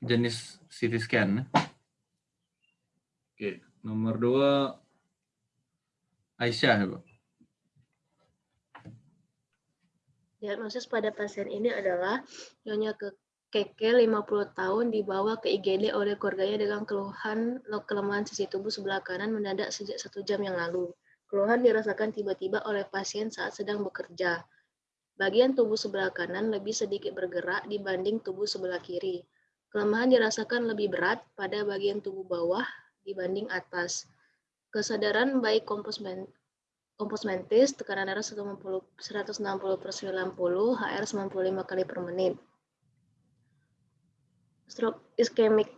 jenis CT scan. Oke, nomor dua Aisyah, ya, Bu. Diagnosis pada pasien ini adalah nyonya ke Keke 50 tahun dibawa ke IGD oleh keluarganya dengan keluhan kelemahan sisi tubuh sebelah kanan mendadak sejak satu jam yang lalu. Keluhan dirasakan tiba-tiba oleh pasien saat sedang bekerja. Bagian tubuh sebelah kanan lebih sedikit bergerak dibanding tubuh sebelah kiri. Kelemahan dirasakan lebih berat pada bagian tubuh bawah dibanding atas. Kesadaran baik kompos kompos mentis, tekanan darah 160, 160 per 90, HR 95 kali per menit. Stroke iskemik.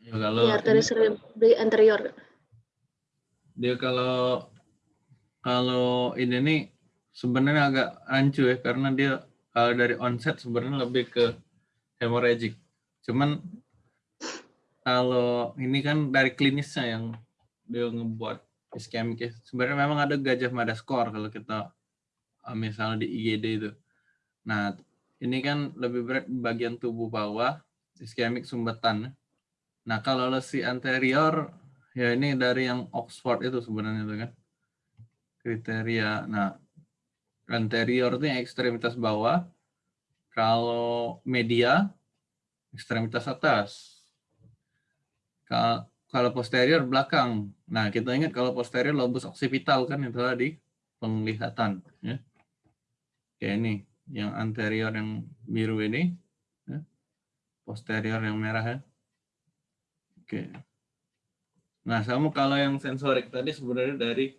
Ya, kalau di arteri cerebri anterior. Dia kalau kalau ini nih sebenarnya agak rancu ya karena dia kalau dari onset sebenarnya lebih ke hemorrhagic. Cuman kalau ini kan dari klinisnya yang dia ngebuat iskemik ya. Sebenarnya memang ada gajah mada skor kalau kita eh, misalnya di IGD itu. Nah, ini kan lebih berat di bagian tubuh bawah, iskemik sumbatan. Nah, kalau lesi anterior, ya ini dari yang Oxford itu sebenarnya itu kan. Kriteria. Nah, anterior itu yang ekstremitas bawah. Kalau media, ekstremitas atas. Kalau posterior belakang. Nah, kita ingat kalau posterior lobus occipital kan itu tadi penglihatan. Ya. Kayak ini, yang anterior yang biru ini, ya. posterior yang merah ya. Oke. Nah, sama kalau yang sensorik tadi sebenarnya dari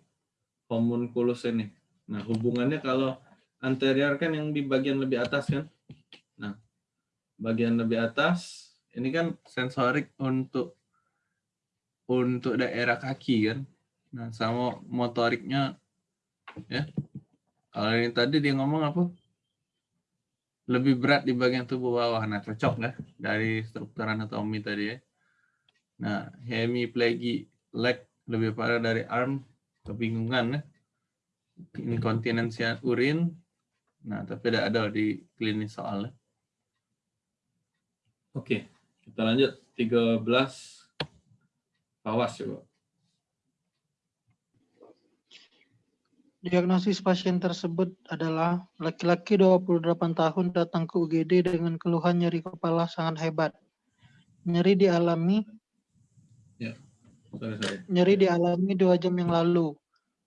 homunculus ini. Nah, hubungannya kalau anterior kan yang di bagian lebih atas kan. Nah, bagian lebih atas ini kan sensorik untuk untuk daerah kaki kan. Nah, sama motoriknya ya. Kalau ini tadi dia ngomong apa? Lebih berat di bagian tubuh bawah. Nah, cocok nggak dari struktur anatomi tadi ya. Nah, hemiplegi leg lebih parah dari arm, kebingungan ya. Inkontinensia urin. Nah, tapi tidak ada di klinis soalnya. Oke, kita lanjut 13 Awas coba. Diagnosis pasien tersebut adalah laki-laki 28 tahun datang ke UGD dengan keluhan nyeri kepala sangat hebat. Nyeri dialami ya. sorry, sorry. nyeri dialami dua jam yang lalu.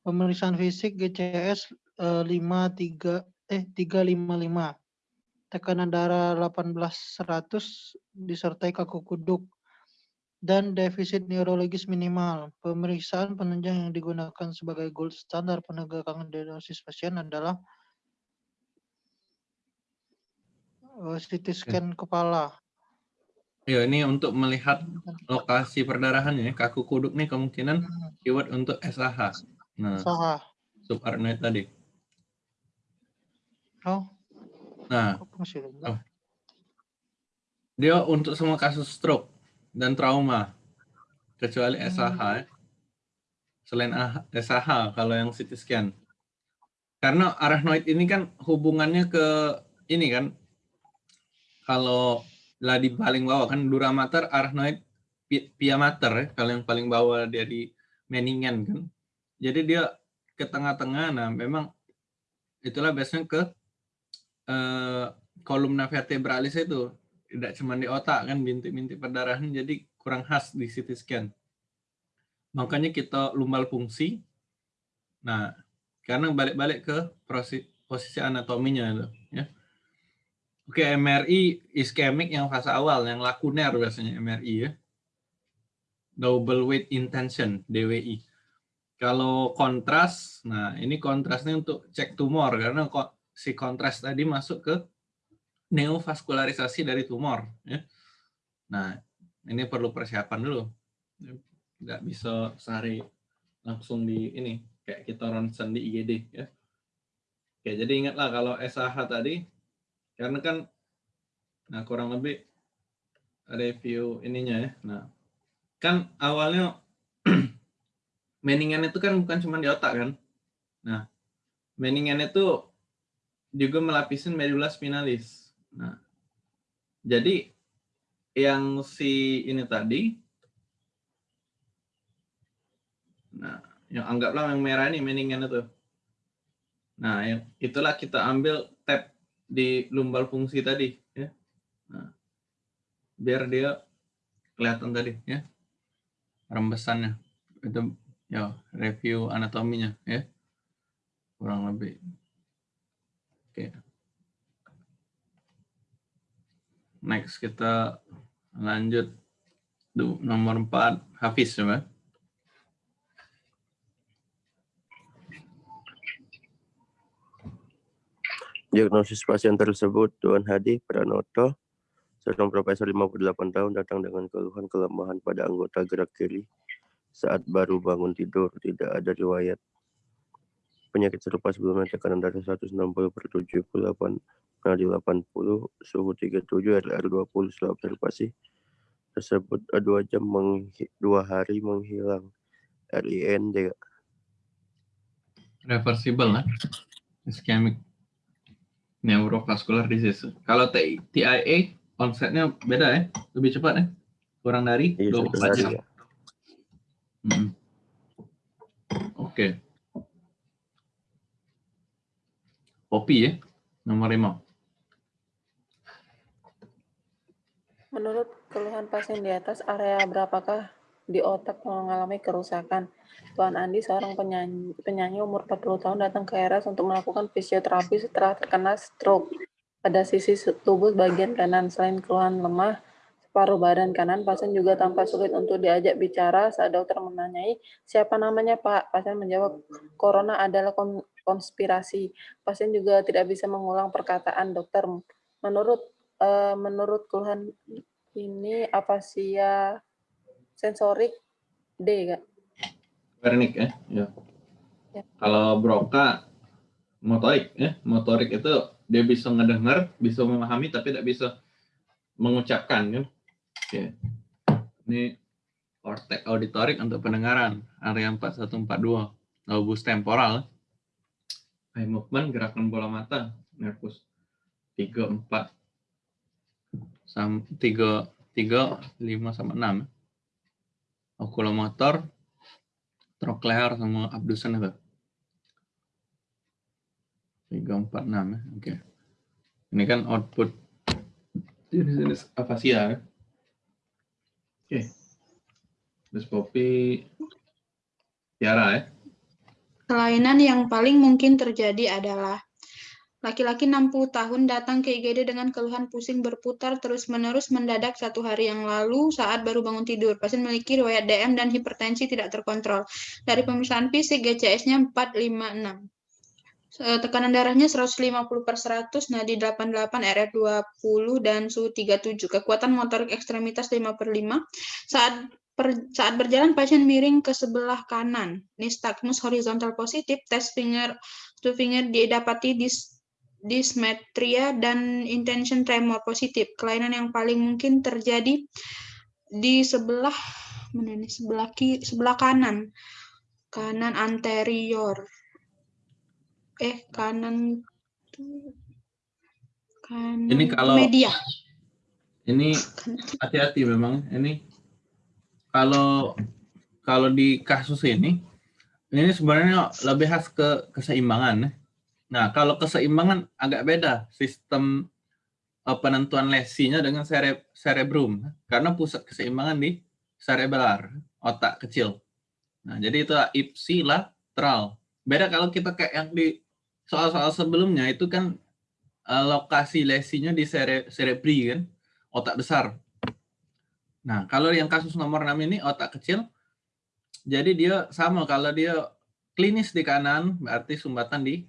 Pemeriksaan fisik GCS eh, 53 eh 355. Tekanan darah 1800 disertai kaku kuduk dan defisit neurologis minimal. Pemeriksaan penunjang yang digunakan sebagai gold standar penegakan diagnosis pasien adalah uh, CT scan kepala. Ya, ini untuk melihat lokasi perdarahannya. Kaku kuduk nih kemungkinan Hmm. keyword untuk SAH. Nah, Saha. subarachnoid tadi. Oh, Nah? Oh. dia untuk semua kasus stroke dan trauma kecuali Hmm. SAH ya. selain AH SAH kalau yang CT scan karena arachnoid ini kan hubungannya ke ini kan kalau lah di paling bawah kan dura mater arachnoid pi- pia mater ya kalau yang paling bawah dia di meningen kan jadi dia ke tengah-tengah nah memang itulah biasanya ke eh, kolumna vertebralis itu tidak cuma di otak kan bintik-bintik perdarahan jadi kurang khas di CT scan. Makanya kita lumbal fungsi. Nah, karena balik-balik ke posisi, anatominya itu, ya. Oke, MRI iskemik yang fase awal, yang lakuner biasanya MRI ya. Double weight intention DWI. Kalau kontras, nah ini kontrasnya untuk cek tumor karena kok si kontras tadi masuk ke neovaskularisasi dari tumor. Ya. Nah, ini perlu persiapan dulu. Nggak bisa sehari langsung di ini, kayak kita ronsen di IGD. Ya. Oke, jadi ingatlah kalau SAH tadi, karena kan nah kurang lebih review ininya ya. Nah, kan awalnya meningan itu kan bukan cuma di otak kan. Nah, meningan itu juga melapisin medula spinalis. Nah, jadi yang si ini tadi, nah yang anggaplah yang merah ini mendingan itu. Nah, itulah kita ambil tab di lumbal fungsi tadi, ya. Nah, biar dia kelihatan tadi, ya, rembesannya. Itu ya review anatominya, ya, kurang lebih. Oke. Next kita lanjut Duh, nomor 4 Hafiz coba. Diagnosis pasien tersebut Tuan Hadi Pranoto, seorang profesor 58 tahun datang dengan keluhan kelemahan pada anggota gerak kiri saat baru bangun tidur, tidak ada riwayat penyakit serupa sebelumnya tekanan darah 160 per 78 nadi 80 suhu 37 RR 20 setelah observasi tersebut dua jam dua hari menghilang RIN juga reversible lah ischemic neurovascular disease. Kalau TIA onsetnya beda ya, lebih cepat ya, kurang dari iya, 24 jam. Ya. Hmm. Oke. Okay. Kopi ya, nomor 5. Menurut keluhan pasien di atas, area berapakah di otak mengalami kerusakan? Tuan Andi, seorang penyanyi, penyanyi umur 40 tahun datang ke RS untuk melakukan fisioterapi setelah terkena stroke pada sisi tubuh bagian kanan. Selain keluhan lemah, separuh badan kanan, pasien juga tampak sulit untuk diajak bicara saat dokter menanyai, siapa namanya Pak? Pasien menjawab, Corona adalah konspirasi. Pasien juga tidak bisa mengulang perkataan dokter. Menurut uh, menurut keluhan ini apa sih ya sensorik D, Kak? Wernicke ya. ya. ya. Kalau Broca motorik ya, motorik itu dia bisa ngedengar, bisa memahami tapi tidak bisa mengucapkan kan. Oke. Ini kortek auditorik untuk pendengaran, area 4142, lobus temporal. Eye movement, gerakan bola mata, nervus 3 4 sam 3 3 5 sama 6. Okulomotor troklear sama abdusen itu. 346 ya. Oke. Ini kan output jenis-jenis afasia ya. Oke. Terus Poppy Tiara ya. Kelainan yang paling mungkin terjadi adalah Laki-laki 60 tahun datang ke IGD dengan keluhan pusing berputar terus-menerus mendadak satu hari yang lalu saat baru bangun tidur. Pasien memiliki riwayat DM dan hipertensi tidak terkontrol. Dari pemeriksaan fisik, GCS-nya 456. Tekanan darahnya 150 per 100, nadi 88, RR 20, dan suhu 37. Kekuatan motorik ekstremitas 5 per 5. Saat per, saat berjalan pasien miring ke sebelah kanan. Nystagmus horizontal positif, test finger to finger didapati di dysmetria, dan intention tremor positif. Kelainan yang paling mungkin terjadi di sebelah mana ini sebelah kiri, sebelah kanan. Kanan anterior. Eh, kanan kanan ini kalau media. Ini hati-hati memang ini kalau kalau di kasus ini ini sebenarnya lebih khas ke keseimbangan Nah, kalau keseimbangan agak beda sistem uh, penentuan lesinya dengan cere cerebrum karena pusat keseimbangan di cerebellar, otak kecil. Nah, jadi itu ipsilateral. Beda kalau kita kayak yang di soal-soal sebelumnya itu kan uh, lokasi lesinya di cere cerebri kan, otak besar. Nah, kalau yang kasus nomor 6 ini otak kecil, jadi dia sama kalau dia klinis di kanan berarti sumbatan di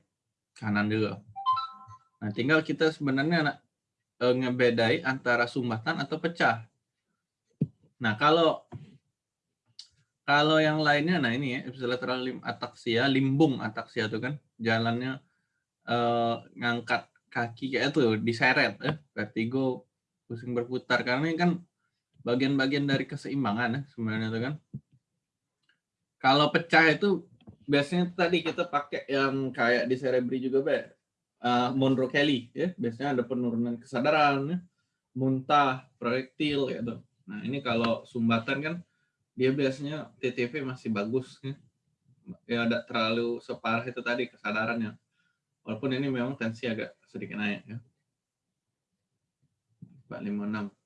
kanan juga. Nah, tinggal kita sebenarnya e, ngebedai antara sumbatan atau pecah. Nah, kalau kalau yang lainnya, nah ini ya, ipsilateral lim ataksia, limbung ataksia itu kan, jalannya e, ngangkat kaki kayak itu, diseret, ya, vertigo, pusing berputar, karena ini kan bagian-bagian dari keseimbangan ya, sebenarnya itu kan. Kalau pecah itu biasanya tadi kita pakai yang kayak di Cerebri juga, Be. Uh, Monroe Kelly, ya. Biasanya ada penurunan kesadaran, ya. muntah, proyektil gitu. Nah, ini kalau sumbatan kan dia biasanya TTV masih bagus ya. Ya ada terlalu separah itu tadi kesadarannya. Walaupun ini memang tensi agak sedikit naik ya. 456.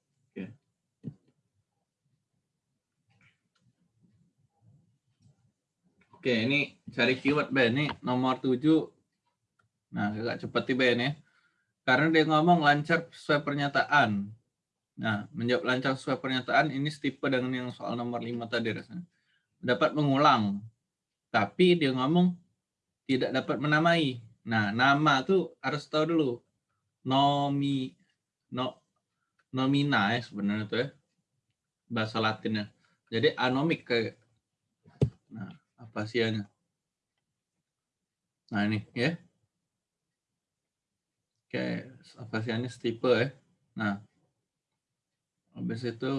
Oke. Ini cari keyword Ben. Ini nomor 7. Nah, agak cepat nih Ben ya. Karena dia ngomong lancar sesuai pernyataan. Nah, menjawab lancar sesuai pernyataan ini setipe dengan yang soal nomor 5 tadi rasanya. Dapat mengulang. Tapi dia ngomong tidak dapat menamai. Nah, nama tuh harus tahu dulu. Nomi no nomina ya sebenarnya tuh ya. Bahasa Latinnya. Jadi anomik kayak Nah, apa sianya? Nah, ini ya. Oke, apa sianya stipe ya. Nah, habis itu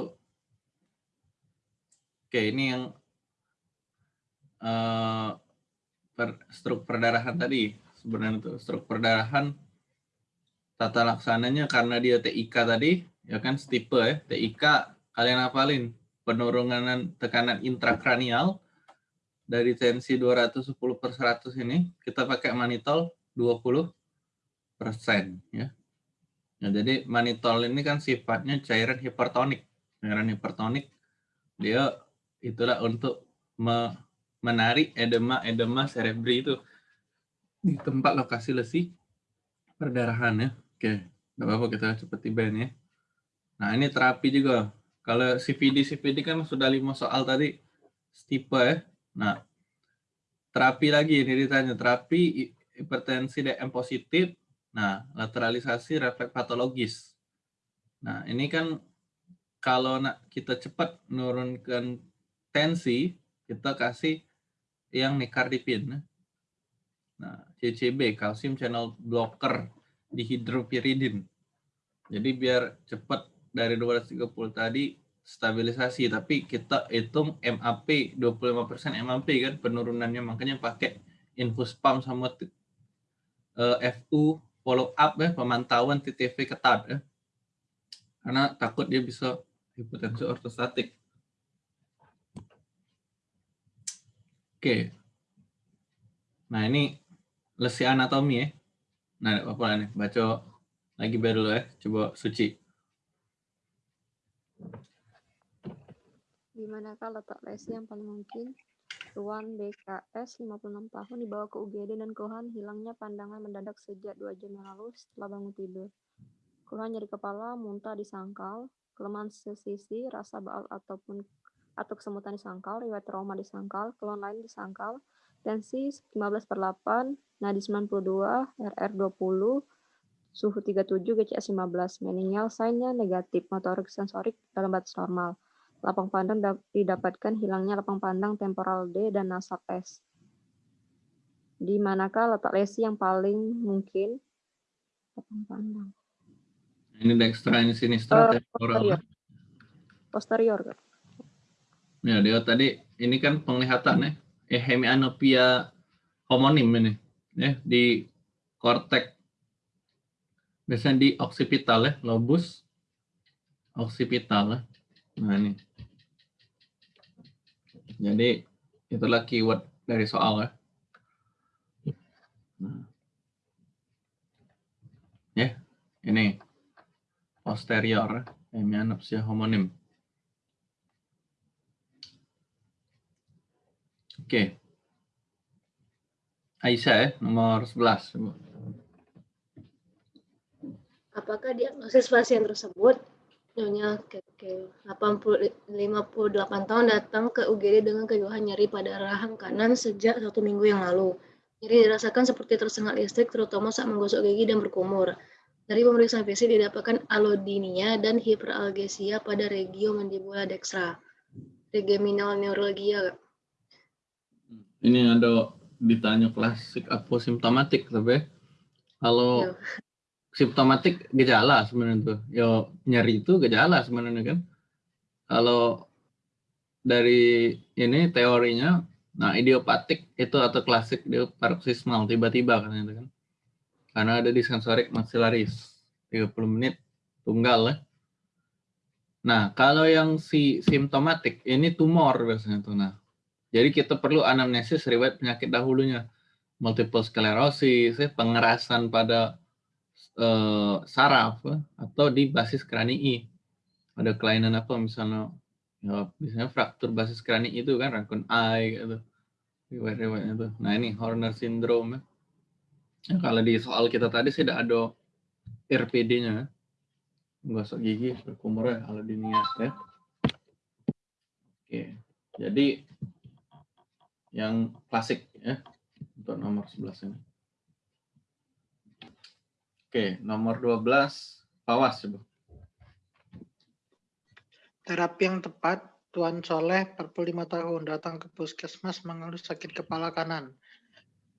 oke ini yang uh, per, struk perdarahan tadi sebenarnya tuh struk perdarahan tata laksananya karena dia TIK tadi ya kan stipe ya TIK kalian hafalin penurunan tekanan intrakranial dari tensi 210 per 100 ini kita pakai manitol 20 persen ya Nah, jadi manitol ini kan sifatnya cairan hipertonik. Cairan hipertonik dia itulah untuk me menarik edema-edema cerebri itu di tempat lokasi lesi perdarahan ya. Oke, nggak apa-apa kita cepat tibain ya. Nah, ini terapi juga. Kalau CVD CVD kan sudah lima soal tadi tipe ya. Nah, terapi lagi ini ditanya terapi hipertensi DM positif Nah, lateralisasi refleks patologis. Nah, ini kan kalau nak kita cepat menurunkan tensi, kita kasih yang nekardipin. Nah, CCB, calcium channel blocker dihidropiridin. Jadi biar cepat dari 230 tadi stabilisasi, tapi kita hitung MAP 25% MAP kan penurunannya. Makanya pakai infus pump sama uh, eh, FU follow up ya pemantauan TTV ketat ya. Karena takut dia bisa hipotensi ortostatik. Oke. Nah ini lesi anatomi ya. Nah apa nih baca lagi baru ya coba suci di manakah letak lesi yang paling mungkin Tuan BKS 56 tahun dibawa ke UGD dan keluhan hilangnya pandangan mendadak sejak dua jam yang lalu setelah bangun tidur. Keluhan nyeri kepala, muntah di sangkal, kelemahan sesisi, rasa baal ataupun atau kesemutan di sangkal, riwayat trauma di sangkal, keluhan lain di sangkal, tensi 15 per 8, nadi 92, RR 20, suhu 37, GCS 15, meningal sign-nya negatif, motorik sensorik dalam batas normal. Lapang pandang didapatkan hilangnya lapang pandang temporal D dan nasal S. Di manakah letak lesi yang paling mungkin? Lapang pandang. Ini dextra, ini sinistra, uh, temporal. Posterior. posterior. Ya, dia tadi, ini kan penglihatan ya. Eh, hemianopia homonim ini. Ya, di kortek. Biasanya di oksipital ya, lobus oksipital ya. Nah, ini. Jadi itulah keyword dari soal ya. Nah. Ya, ini posterior hemianopsia homonim. Oke. Aisyah ya, nomor 11. Apakah diagnosis pasien tersebut Nyonya Keke, 80, 58 tahun datang ke UGD dengan keluhan nyeri pada rahang kanan sejak satu minggu yang lalu. Nyeri dirasakan seperti tersengat listrik, terutama saat menggosok gigi dan berkumur. Dari pemeriksaan fisik didapatkan alodinia dan hiperalgesia pada regio mandibula dextra. Regeminal neuralgia. Ini ada ditanya klasik simptomatik, tapi kalau iya simptomatik gejala sebenarnya tuh. Yo nyeri itu gejala sebenarnya kan. Kalau dari ini teorinya, nah idiopatik itu atau klasik dia paroxysmal tiba-tiba kan itu kan. Karena ada di sensorik maxillaris 30 menit tunggal ya. Nah, kalau yang si simptomatik ini tumor biasanya tuh. Nah, jadi kita perlu anamnesis riwayat penyakit dahulunya. Multiple sclerosis, ya, pengerasan pada eh, saraf ya, atau di basis kranii. Ada kelainan apa misalnya ya biasanya fraktur basis krani itu kan raccoon eye gitu. Riwayat-riwayatnya tuh. Nah, ini Horner syndrome ya. Ya, kalau di soal kita tadi sih ada RPD-nya. Gosok gigi berkumur ya kalau diniat ya. Oke. Jadi yang klasik ya untuk nomor 11 ini. Oke, nomor 12 Pawas coba. Terapi yang tepat, Tuan Soleh, 45 tahun, datang ke puskesmas mengeluh sakit kepala kanan.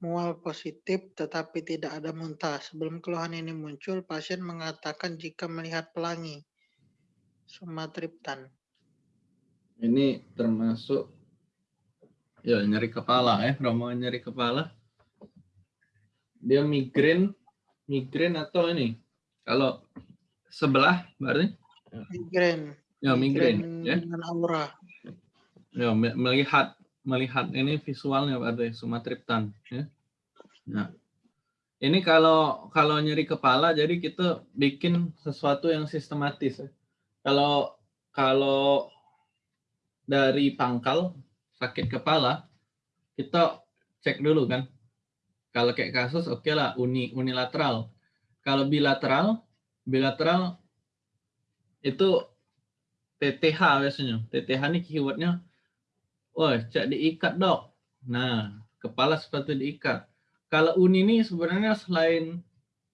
Mual positif tetapi tidak ada muntah. Sebelum keluhan ini muncul, pasien mengatakan jika melihat pelangi. Sumatriptan. Ini termasuk ya nyeri kepala ya, rombongan nyeri kepala. Dia migrain, migrain atau ini? Kalau sebelah berarti? Migrain. Ya migrain ya. dengan aura. Ya, me- melihat melihat ini visualnya berarti sumatriptan ya. Nah, ini kalau kalau nyeri kepala jadi kita bikin sesuatu yang sistematis ya. Kalau kalau dari pangkal sakit kepala kita cek dulu kan. Kalau kayak kasus oke lah uni unilateral. Kalau bilateral bilateral itu TTH biasanya. TTH ini keywordnya Wah, cak diikat dok. Nah, kepala sepatu diikat. Kalau uni ini sebenarnya selain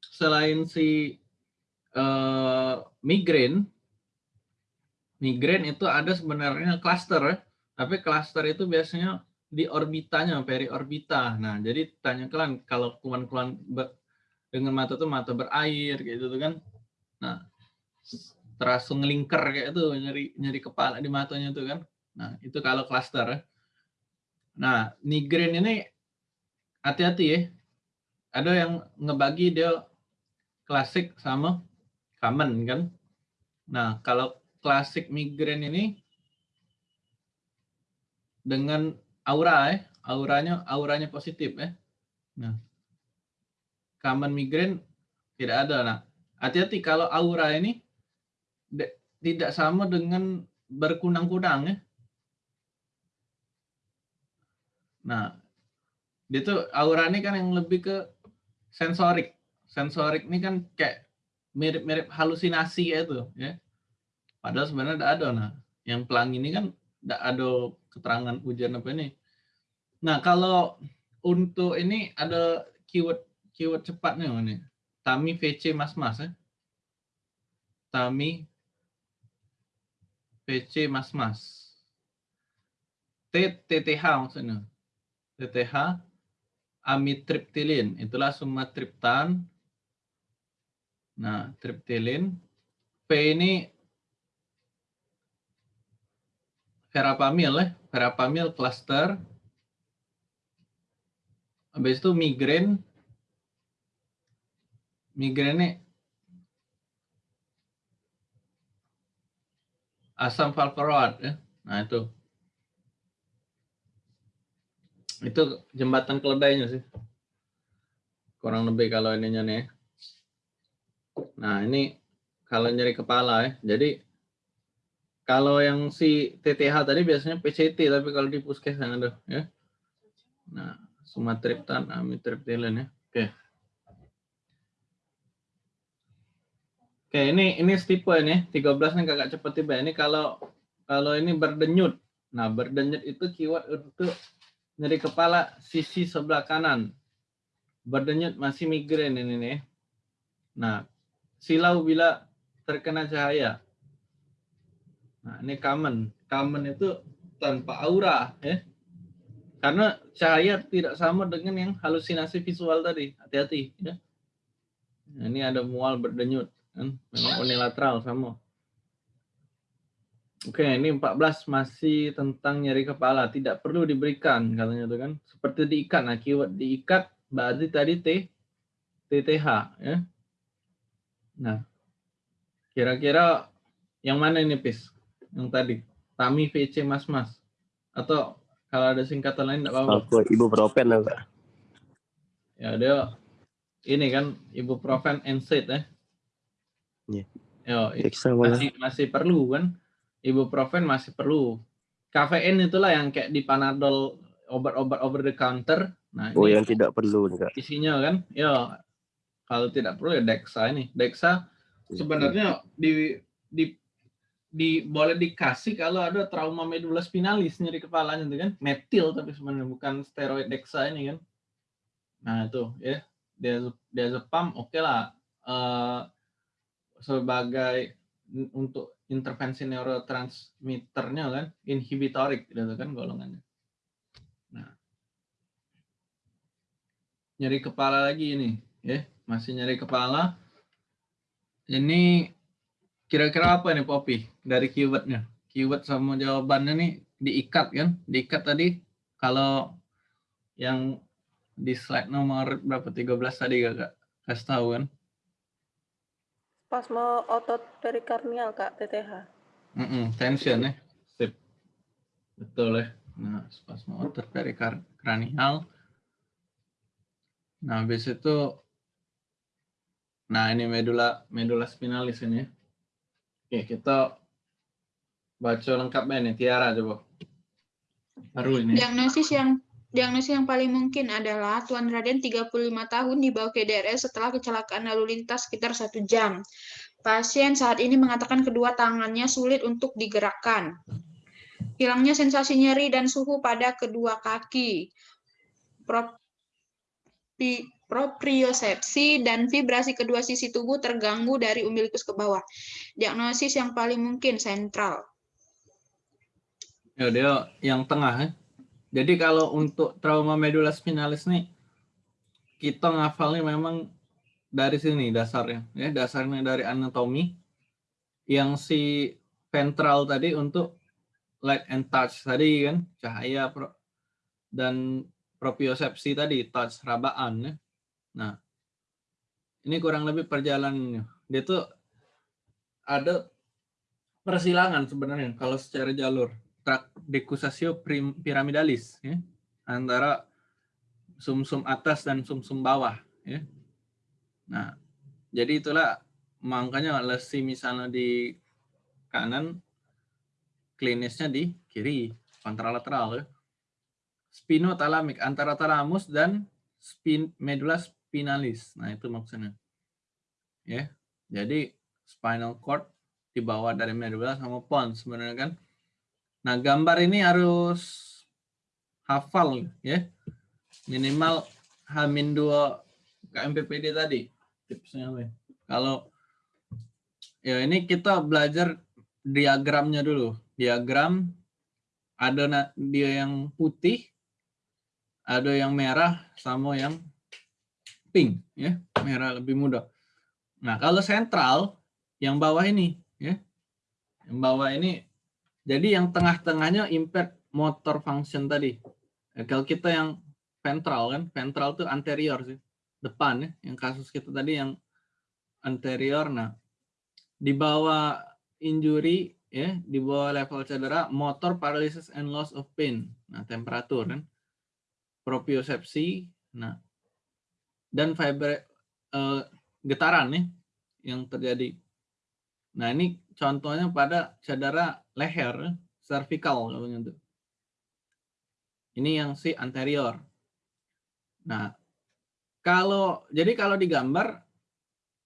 selain si eh, migrain, migrain itu ada sebenarnya cluster ya. Tapi cluster itu biasanya di orbitanya, periorbita. Nah, jadi tanya kalian kalau ber- dengan mata tuh mata berair gitu tuh kan. Nah, terasa ngelingker kayak itu nyeri nyeri kepala di matanya tuh kan. Nah, itu kalau cluster. ya. Nah, migrain ini hati-hati ya. Ada yang ngebagi dia klasik sama common kan. Nah, kalau klasik migrain ini dengan aura ya, auranya auranya positif ya. Nah, common migrain tidak ada. Nah, hati-hati kalau aura ini tidak sama dengan berkunang-kunang ya. Nah, dia tuh aura ini kan yang lebih ke sensorik. Sensorik ini kan kayak mirip-mirip halusinasi itu, ya. Padahal sebenarnya tidak ada. Nah, yang pelangi ini kan ada keterangan ujian apa ini. Nah, kalau untuk ini ada keyword keyword cepatnya ini. Tami VC Mas Mas ya. Tami VC Mas Mas. T TTH maksudnya. TTH amitriptilin itulah sumatriptan nah triptilin P ini verapamil ya verapamil cluster. Habis itu migrain. Migrain ini asam valproat ya. Nah itu. Itu jembatan keledainya sih. Kurang lebih kalau ininya nih. Nah ini kalau nyeri kepala ya. Jadi kalau yang si TTH tadi biasanya PCT tapi kalau di puskes yang ada ya nah sumatriptan amitriptilin ya oke oke ini ini tipe ini 13 nih kakak cepet tiba ini kalau kalau ini berdenyut nah berdenyut itu keyword untuk nyeri kepala sisi sebelah kanan. Berdenyut masih migrain ini nih. Nah, silau bila terkena cahaya. Nah, ini common. Common itu tanpa aura ya. Karena cahaya tidak sama dengan yang halusinasi visual tadi. Hati-hati ya. Nah, ini ada mual berdenyut kan. Memang unilateral sama. Oke, ini 14 masih tentang nyeri kepala. Tidak perlu diberikan katanya tuh kan. Seperti diikat. Nah, keyword diikat berarti tadi T TTH ya. Nah, kira-kira Yang mana ini, Pis? Yang tadi. Tami VC Mas Mas. Atau kalau ada singkatan lain enggak apa-apa. Aku ibuprofen enggak? Ya, dia ini kan ibuprofen NSAID ya. Iya. Yo, Dexa malah. masih masih perlu kan? Ibuprofen masih perlu. Kafein itulah yang kayak di Panadol obat-obat over the counter. Nah, Oh, yang tidak perlu enggak? isinya kan ya kalau tidak perlu ya Dexa ini Dexa sebenarnya di di di boleh dikasih kalau ada trauma medula spinalis nyeri kepalanya itu kan. Metil tapi sebenarnya bukan steroid Dexa ini kan. Nah itu ya. Dia diazepam oke lah. Eh, sebagai untuk intervensi neurotransmitternya kan inhibitorik gitu kan golongannya. Nah. Nyeri kepala lagi ini ya. Masih nyeri kepala. Ini kira-kira apa nih Poppy dari keywordnya? Keyword sama jawabannya nih diikat kan? Diikat tadi kalau yang di slide nomor berapa? 13 tadi gak kak? Kasih tahu kan? Spasme otot perikarnial, Kak, TTH. Mm-mm, tension ya. Sip. Betul ya. Nah spasma otot perikranial nah habis itu nah ini medula medula spinalis ini ya. Oke kita baca lengkapnya nih Tiara coba baru ini Diagnosis yang diagnosis yang paling mungkin adalah Tuan Raden 35 tahun dibawa ke DRS setelah kecelakaan lalu lintas sekitar satu jam. Pasien saat ini mengatakan kedua tangannya sulit untuk digerakkan. Hilangnya sensasi nyeri dan suhu pada kedua kaki. Propi- Propriosepsi dan vibrasi kedua sisi tubuh terganggu dari umbilikus ke bawah. Diagnosis yang paling mungkin sentral. ya dia yang tengah ya jadi kalau untuk trauma medula spinalis nih kita ngafalnya memang dari sini dasarnya ya dasarnya dari anatomi yang si ventral tadi untuk light and touch tadi kan cahaya pro- dan propriosepsi tadi touch rabaan ya. Nah, ini kurang lebih perjalanannya. Dia tuh ada persilangan sebenarnya kalau secara jalur tract decussatio prim- piramidalis ya antara sumsum atas dan sumsum bawah ya. Nah, jadi itulah makanya lesi misalnya di kanan klinisnya di kiri kontralateral ya. Spinotalamik antara talamus dan spin medula spinalis. Nah, itu maksudnya. Ya. Jadi spinal cord dibawa dari medula sama pons sebenarnya kan. Nah, gambar ini harus hafal ya. Minimal Hamin 2 KMPPD tadi tipsnya ya? Kalau ya ini kita belajar diagramnya dulu. Diagram ada dia yang putih, ada yang merah sama yang pink ya. Merah lebih mudah. Nah, kalau sentral yang bawah ini ya. Yang bawah ini jadi yang tengah-tengahnya impaired motor function tadi. Ya, kalau kita yang ventral kan, ventral tuh anterior sih, depan ya. Yang kasus kita tadi yang anterior. Nah, di bawah injury ya, di bawah level cedera, motor paralysis and loss of pain. Nah, temperatur kan, propriosepsi, nah, dan fiber eh, getaran nih yang terjadi. Nah, ini contohnya pada cedera leher, cervical namanya tuh. Ini yang si anterior. Nah, kalau jadi kalau digambar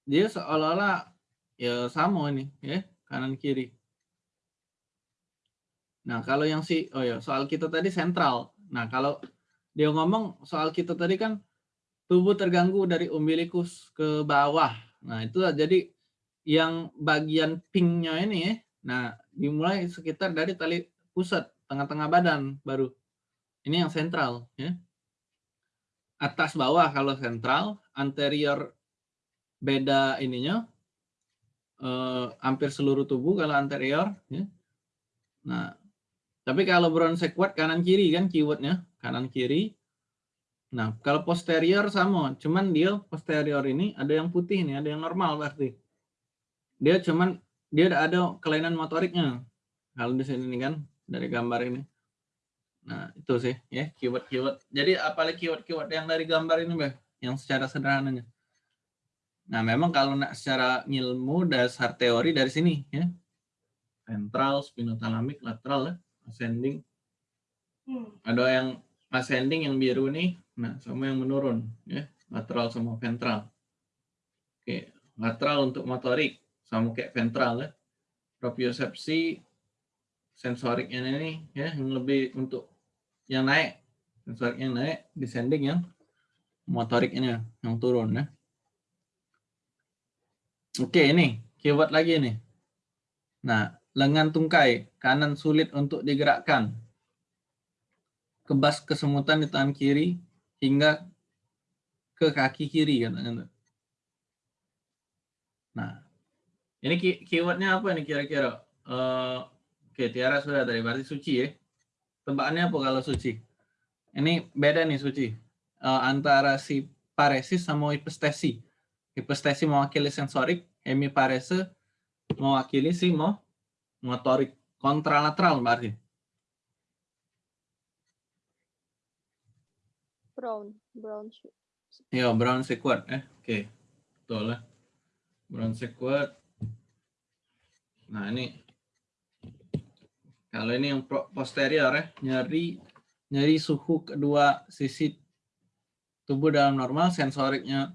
dia seolah-olah ya sama ini ya, kanan kiri. Nah, kalau yang si oh ya, soal kita tadi sentral. Nah, kalau dia ngomong soal kita tadi kan tubuh terganggu dari umbilikus ke bawah. Nah, itu jadi yang bagian pinknya ini ya. Nah, dimulai sekitar dari tali pusat tengah-tengah badan baru. Ini yang sentral ya. Atas bawah kalau sentral, anterior beda ininya eh, hampir seluruh tubuh kalau anterior ya. Nah, tapi kalau bronsequat kanan kiri kan keywordnya kanan kiri. Nah, kalau posterior sama, cuman dia posterior ini ada yang putih nih, ada yang normal berarti. Dia cuman dia ada ada kelainan motoriknya. Kalau di sini nih kan dari gambar ini. Nah, itu sih ya keyword-keyword. Jadi apalagi keyword-keyword yang dari gambar ini, Mbak, yang secara sederhananya. Nah, memang kalau nak secara ilmu dasar teori dari sini ya. Ventral, spinotalamik, lateral ya, ascending. Ada yang ascending yang biru nih, nah sama yang menurun ya, lateral sama ventral. Oke, lateral untuk motorik sama kayak ventral ya. Propriosepsi sensoriknya ini ya yang lebih untuk yang naik. Sensorik yang naik descending yang motorik ini yang turun ya. Oke ini keyword lagi nih nah lengan tungkai kanan sulit untuk digerakkan. Kebas kesemutan di tangan kiri hingga ke kaki kiri katanya nah ini keywordnya apa nih kira-kira uh, Oke, Tiara sudah dari berarti suci ya. Tebakannya apa kalau suci? Ini beda nih suci. Uh, antara si paresis sama hipestesi. Hipestesi mewakili sensorik, hemiparese mewakili si mo motorik kontralateral berarti. Brown, brown. Iya, brown sequard eh. Oke. Betul lah. Brown sequard. Nah, ini kalau ini yang posterior ya, nyeri nyeri suhu kedua sisi tubuh dalam normal, sensoriknya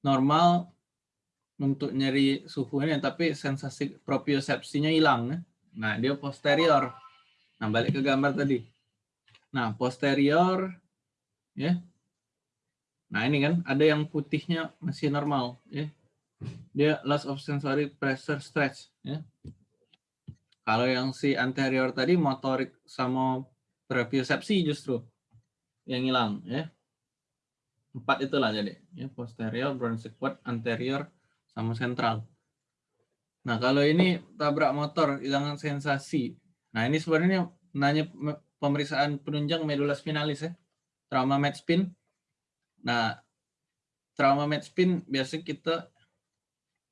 normal untuk nyeri suhu ini, tapi sensasi propriosepsinya hilang. Ya. Nah, dia posterior. Nah, balik ke gambar tadi. Nah, posterior, ya. Nah, ini kan ada yang putihnya masih normal, ya. Dia loss of sensory pressure stretch, ya. Kalau yang si anterior tadi motorik sama propriosepsi justru yang hilang ya. Empat itulah jadi ya posterior, bronchial anterior sama sentral. Nah, kalau ini tabrak motor hilangan sensasi. Nah, ini sebenarnya nanya pemeriksaan penunjang medula spinalis ya. Trauma med spin. Nah, trauma med spin biasa kita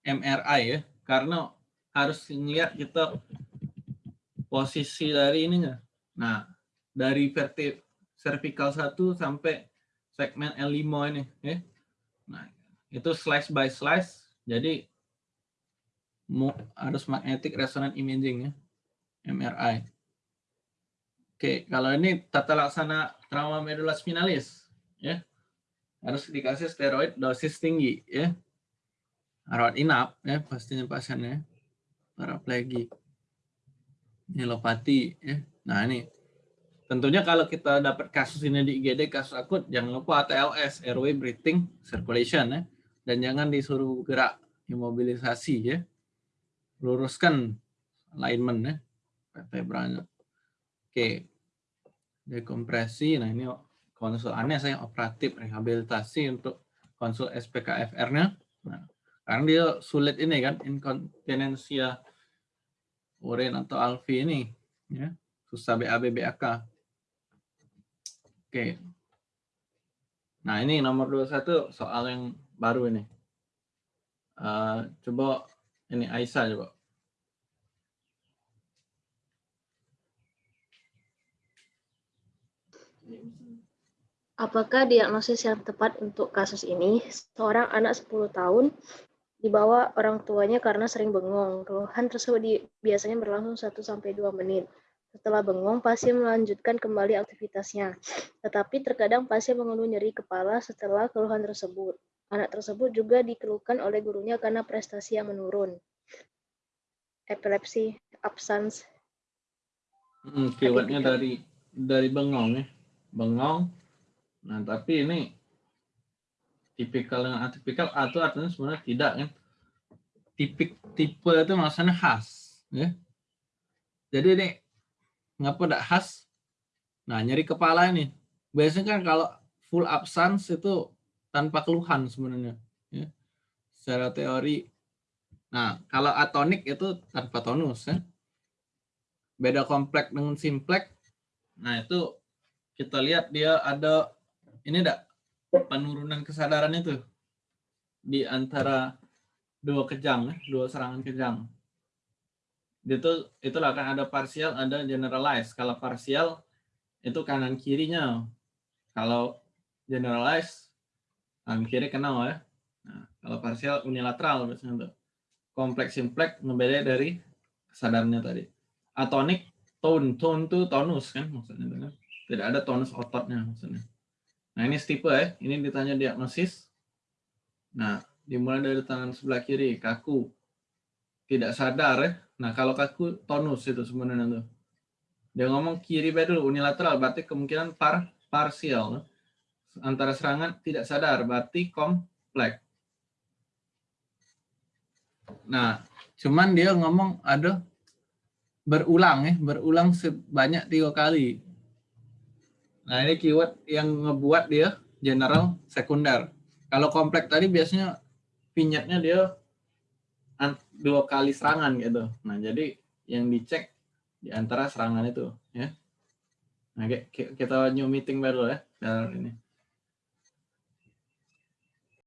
MRI ya, karena harus ngelihat kita posisi dari ininya. Nah, dari verti cervical 1 sampai segmen L5 ini. Ya. Nah, itu slice by slice. Jadi harus magnetic resonance imaging ya. MRI. Oke, kalau ini tata laksana trauma medula spinalis ya. Harus dikasih steroid dosis tinggi ya. Rawat inap ya pastinya pasiennya. Paraplegik nilopati ya. Nah, ini tentunya kalau kita dapat kasus ini di IGD kasus akut jangan lupa ATLS airway breathing circulation ya. Dan jangan disuruh gerak imobilisasi ya. Luruskan alignment ya vertebranya. Oke. Dekompresi. Nah, ini konsul aneh saya operatif rehabilitasi untuk konsul SPKFR-nya. Nah, karena dia sulit ini kan inkontinensia Urin atau Alfi ini ya susah BAB BAK. Oke. Nah, ini nomor 21 soal yang baru ini. Uh, coba ini Aisyah coba. Apakah diagnosis yang tepat untuk kasus ini? Seorang anak 10 tahun dibawa orang tuanya karena sering bengong. Keluhan tersebut di, biasanya berlangsung 1 sampai 2 menit. Setelah bengong, pasien melanjutkan kembali aktivitasnya. Tetapi terkadang pasien mengeluh nyeri kepala setelah keluhan tersebut. Anak tersebut juga dikeluhkan oleh gurunya karena prestasi yang menurun. Epilepsi, absence. Hmm, keywordnya dari dari bengong ya. Bengong. Nah, tapi ini tipikal dengan atipikal atau artinya sebenarnya tidak kan? Tipik tipe itu maksudnya khas ya. Jadi ini ngapa tidak khas? Nah nyeri kepala ini. Biasanya kan kalau full absence itu tanpa keluhan sebenarnya ya. Secara teori nah kalau atonik itu tanpa tonus ya. Beda kompleks dengan simplek. Nah itu kita lihat dia ada ini enggak penurunan kesadaran itu di antara dua kejang, dua serangan kejang. itu itulah kan ada parsial, ada generalize. Kalau parsial itu kanan kirinya. Kalau generalize kanan kiri kenal ya. Nah, kalau parsial unilateral biasanya tuh. Kompleks simpleks ngebeda dari kesadarannya tadi. Atonic tone, tone tuh tonus kan maksudnya kan. Tidak ada tonus ototnya maksudnya. Nah ini stipe ya, ini ditanya diagnosis. Nah dimulai dari tangan sebelah kiri, kaku, tidak sadar ya. Nah kalau kaku tonus itu sebenarnya tuh. Dia ngomong kiri bed dulu unilateral, berarti kemungkinan par parsial. Antara serangan tidak sadar, berarti kompleks. Nah, cuman dia ngomong ada berulang ya, berulang sebanyak tiga kali. Nah ini keyword yang ngebuat dia general sekunder. Kalau kompleks tadi biasanya vignetnya dia dua kali serangan gitu. Nah jadi yang dicek di antara serangan itu ya. Nah kita new meeting baru ya. ini.